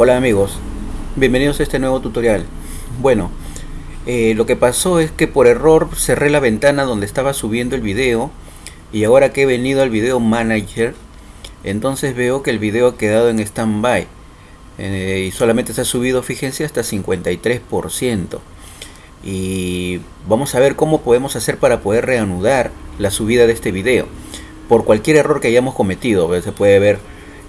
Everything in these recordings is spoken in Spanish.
Hola amigos, bienvenidos a este nuevo tutorial. Bueno, eh, lo que pasó es que por error cerré la ventana donde estaba subiendo el video y ahora que he venido al video manager, entonces veo que el video ha quedado en standby eh, y solamente se ha subido, fíjense, hasta 53%. Y vamos a ver cómo podemos hacer para poder reanudar la subida de este video por cualquier error que hayamos cometido. Se puede ver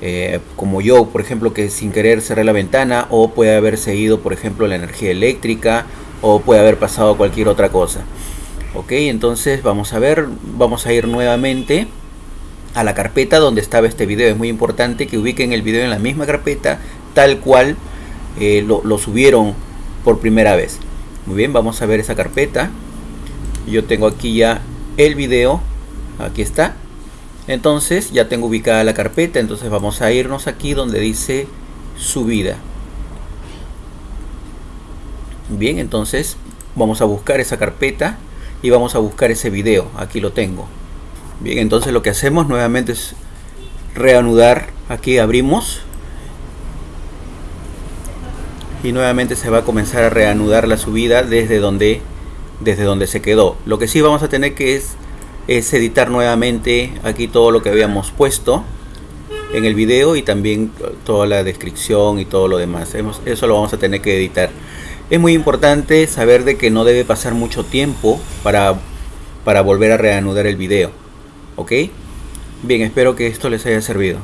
eh, como yo, por ejemplo, que sin querer cerré la ventana o puede haber seguido, por ejemplo, la energía eléctrica o puede haber pasado cualquier otra cosa. Ok, entonces vamos a ver, vamos a ir nuevamente a la carpeta donde estaba este video. Es muy importante que ubiquen el video en la misma carpeta tal cual eh, lo, lo subieron por primera vez. Muy bien, vamos a ver esa carpeta. Yo tengo aquí ya el video. Aquí está entonces ya tengo ubicada la carpeta entonces vamos a irnos aquí donde dice subida. Bien entonces vamos a buscar esa carpeta y vamos a buscar ese video. Aquí lo tengo. Bien entonces lo que hacemos nuevamente es reanudar. Aquí abrimos. Y nuevamente se va a comenzar a reanudar la subida desde donde desde donde se quedó. Lo que sí vamos a tener que es es editar nuevamente aquí todo lo que habíamos puesto en el video y también toda la descripción y todo lo demás. Eso lo vamos a tener que editar. Es muy importante saber de que no debe pasar mucho tiempo para, para volver a reanudar el video. ¿Ok? Bien, espero que esto les haya servido.